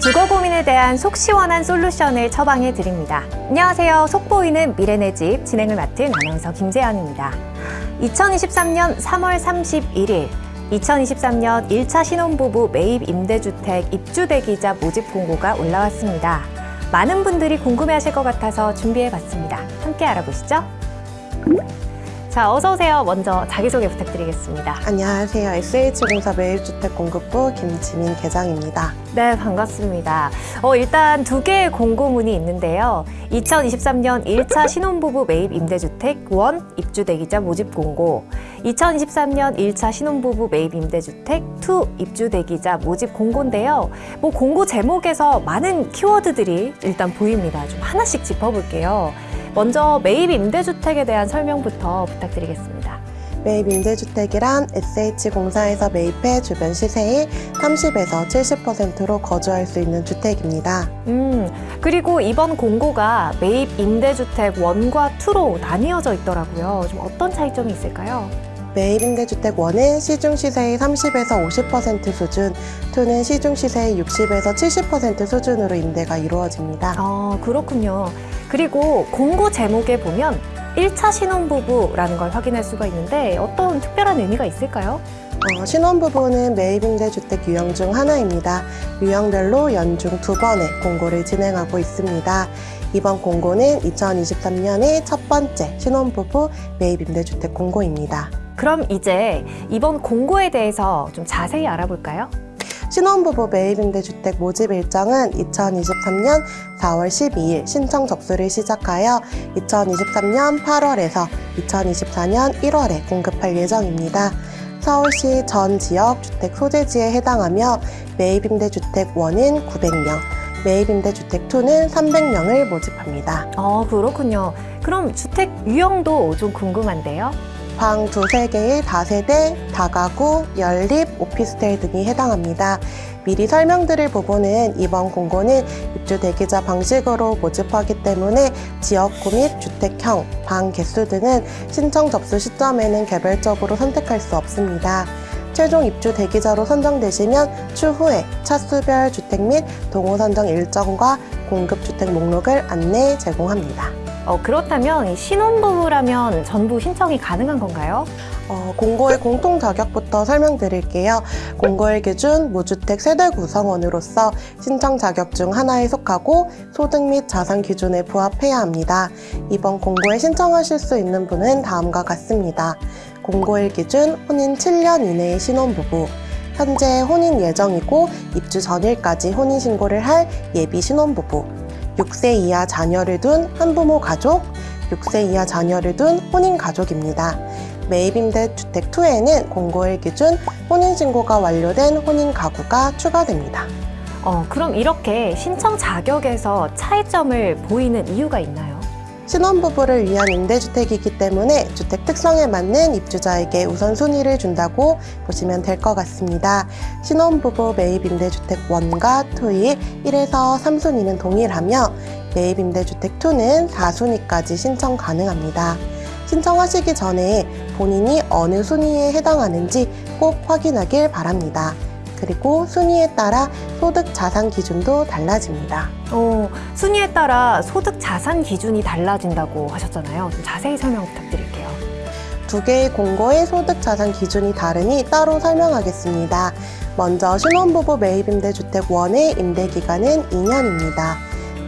주거 고민에 대한 속 시원한 솔루션을 처방해 드립니다. 안녕하세요. 속 보이는 미래네 집 진행을 맡은 아나운서 김재현입니다. 2023년 3월 31일 2023년 1차 신혼부부 매입 임대주택 입주 대기자 모집 공고가 올라왔습니다. 많은 분들이 궁금해하실 것 같아서 준비해봤습니다. 함께 알아보시죠. 자, 어서 오세요. 먼저 자기소개 부탁드리겠습니다. 안녕하세요. SH공사 매입주택 공급부 김지민 계장입니다. 네, 반갑습니다. 어, 일단 두 개의 공고문이 있는데요. 2023년 1차 신혼부부 매입 임대주택 one 입주 대기자 모집 공고, 2023년 1차 신혼부부 매입 임대주택 two 입주 대기자 모집 공고인데요. 뭐 공고 제목에서 많은 키워드들이 일단 보입니다. 좀 하나씩 짚어볼게요. 먼저 매입 임대주택에 대한 설명부터 부탁드리겠습니다. 매입 임대주택이란 SH공사에서 매입해 주변 시세의 30에서 70%로 거주할 수 있는 주택입니다. 음, 그리고 이번 공고가 매입 임대주택 원과투로 나뉘어져 있더라고요. 좀 어떤 차이점이 있을까요? 매입 임대주택 원은 시중 시세의 30에서 50% 수준, 투는 시중 시세의 60에서 70% 수준으로 임대가 이루어집니다. 아, 그렇군요. 그리고 공고 제목에 보면 1차 신혼부부라는 걸 확인할 수가 있는데 어떤 특별한 의미가 있을까요? 어, 신혼부부는 매입 임대주택 유형 중 하나입니다. 유형별로 연중 두 번의 공고를 진행하고 있습니다. 이번 공고는 2023년의 첫 번째 신혼부부 매입 임대주택 공고입니다. 그럼 이제 이번 공고에 대해서 좀 자세히 알아볼까요? 신혼부부 매입임대 주택 모집 일정은 2023년 4월 12일 신청 접수를 시작하여 2023년 8월에서 2024년 1월에 공급할 예정입니다. 서울시 전 지역 주택 소재지에 해당하며 매입임대주택 1은 900명, 매입임대주택 2는 300명을 모집합니다. 어, 그렇군요. 그럼 주택 유형도 좀 궁금한데요. 방 두세 개의 다세대, 다가구, 연립, 오피스텔 등이 해당합니다. 미리 설명드릴 부분은 이번 공고는 입주 대기자 방식으로 모집하기 때문에 지역구 및 주택형, 방 개수 등은 신청 접수 시점에는 개별적으로 선택할 수 없습니다. 최종 입주 대기자로 선정되시면 추후에 차수별 주택 및 동호 선정 일정과 공급 주택 목록을 안내 제공합니다. 어, 그렇다면 이 신혼부부라면 전부 신청이 가능한 건가요? 어, 공고의 공통 자격부터 설명드릴게요. 공고의 기준 무주택 세대 구성원으로서 신청 자격 중 하나에 속하고 소득 및 자산 기준에 부합해야 합니다. 이번 공고에 신청하실 수 있는 분은 다음과 같습니다. 공고일 기준 혼인 7년 이내의 신혼부부 현재 혼인 예정이고 입주 전일까지 혼인신고를 할 예비 신혼부부 6세 이하 자녀를 둔 한부모 가족 6세 이하 자녀를 둔 혼인 가족입니다. 매입임대 주택 2에는 공고일 기준 혼인신고가 완료된 혼인 가구가 추가됩니다. 어, 그럼 이렇게 신청 자격에서 차이점을 보이는 이유가 있나요? 신혼부부를 위한 임대주택이기 때문에 주택 특성에 맞는 입주자에게 우선순위를 준다고 보시면 될 것 같습니다. 신혼부부 매입 임대주택 1과 2의 1에서 3순위는 동일하며 매입 임대주택 2는 4순위까지 신청 가능합니다. 신청하시기 전에 본인이 어느 순위에 해당하는지 꼭 확인하길 바랍니다. 그리고 순위에 따라 소득 자산 기준도 달라집니다. 어, 순위에 따라 소득 자산 기준이 달라진다고 하셨잖아요. 좀 자세히 설명 부탁드릴게요. 두 개의 공고의 소득 자산 기준이 다르니 따로 설명하겠습니다. 먼저 신혼부부 매입임대 주택 1의 임대기간은 2년입니다.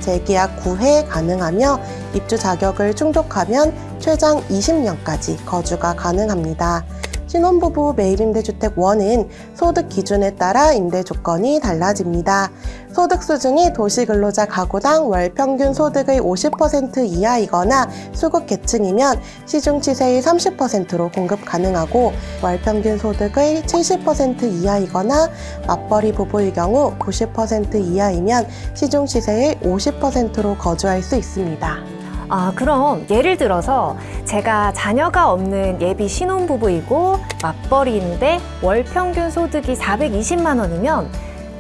재계약 9회 가능하며 입주 자격을 충족하면 최장 20년까지 거주가 가능합니다. 신혼부부 매입임대주택 1은 소득 기준에 따라 임대 조건이 달라집니다. 소득 수준이 도시근로자 가구당 월 평균 소득의 50% 이하이거나 수급 계층이면 시중 시세의 30%로 공급 가능하고 월 평균 소득의 70% 이하이거나 맞벌이 부부의 경우 90% 이하이면 시중 시세의 50%로 거주할 수 있습니다. 아, 그럼 예를 들어서 제가 자녀가 없는 예비 신혼부부이고 맞벌이인데 월 평균 소득이 420만 원이면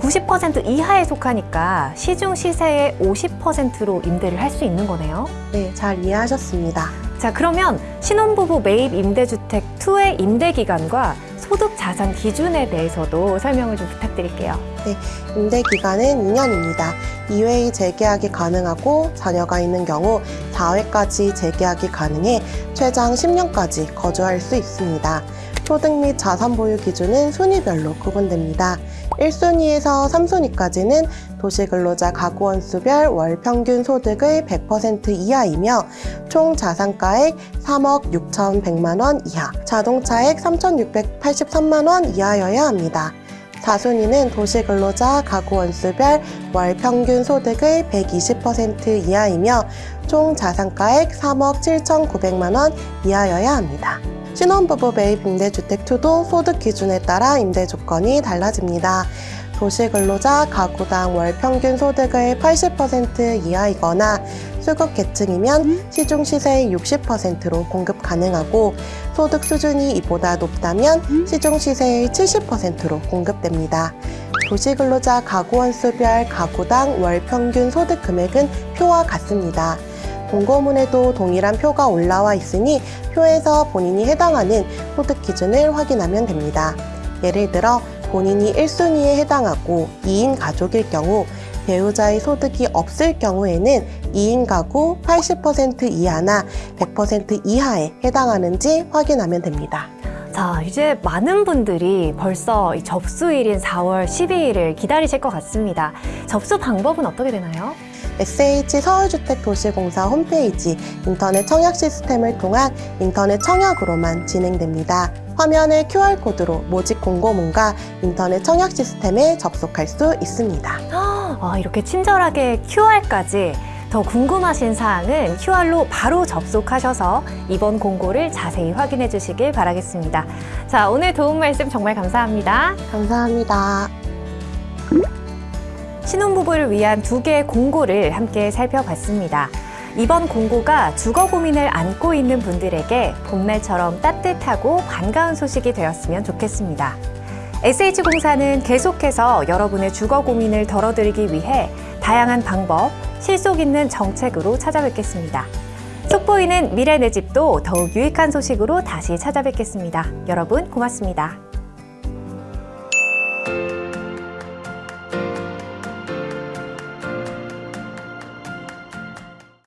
90% 이하에 속하니까 시중 시세의 50%로 임대를 할 수 있는 거네요. 네, 잘 이해하셨습니다. 자, 그러면 신혼부부 매입 임대주택 2의 임대 기간과 소득 자산 기준에 대해서도 설명을 좀 부탁드릴게요. 임대 기간은 2년입니다. 2회의 재계약이 가능하고 자녀가 있는 경우 4회까지 재계약이 가능해 최장 10년까지 거주할 수 있습니다. 소득 및 자산 보유 기준은 순위별로 구분됩니다. 1순위에서 3순위까지는 도시근로자 가구원수별 월 평균 소득의 100% 이하이며 총 자산가액 3억 6,100만 원 이하, 자동차액 3,683만 원 이하여야 합니다. 4순위는 도시근로자 가구원수별 월 평균 소득의 120% 이하이며 총 자산가액 3억 7,900만 원 이하여야 합니다. 신혼부부 매입 임대주택2도 소득 기준에 따라 임대 조건이 달라집니다. 도시근로자 가구당 월 평균 소득의 80% 이하이거나 수급 계층이면 시중 시세의 60%로 공급 가능하고 소득 수준이 이보다 높다면 시중 시세의 70%로 공급됩니다. 도시근로자 가구원수별 가구당 월 평균 소득 금액은 표와 같습니다. 공고문에도 동일한 표가 올라와 있으니 표에서 본인이 해당하는 소득 기준을 확인하면 됩니다. 예를 들어 본인이 1순위에 해당하고 2인 가족일 경우 배우자의 소득이 없을 경우에는 2인 가구 80% 이하나 100% 이하에 해당하는지 확인하면 됩니다. 자, 이제 많은 분들이 벌써 이 접수일인 4월 12일을 기다리실 것 같습니다. 접수 방법은 어떻게 되나요? SH 서울주택도시공사 홈페이지 인터넷 청약 시스템을 통한 인터넷 청약으로만 진행됩니다. 화면의 QR코드로 모집 공고문과 인터넷 청약 시스템에 접속할 수 있습니다. 아, 이렇게 친절하게 QR까지 더 궁금하신 사항은 QR로 바로 접속하셔서 이번 공고를 자세히 확인해 주시길 바라겠습니다. 자, 오늘 도움 말씀 정말 감사합니다. 감사합니다. 신혼부부를 위한 두 개의 공고를 함께 살펴봤습니다. 이번 공고가 주거 고민을 안고 있는 분들에게 봄날처럼 따뜻하고 반가운 소식이 되었으면 좋겠습니다. SH공사는 계속해서 여러분의 주거 고민을 덜어드리기 위해 다양한 방법, 실속 있는 정책으로 찾아뵙겠습니다. 속보이는 미래 내 집도 더욱 유익한 소식으로 다시 찾아뵙겠습니다. 여러분 고맙습니다.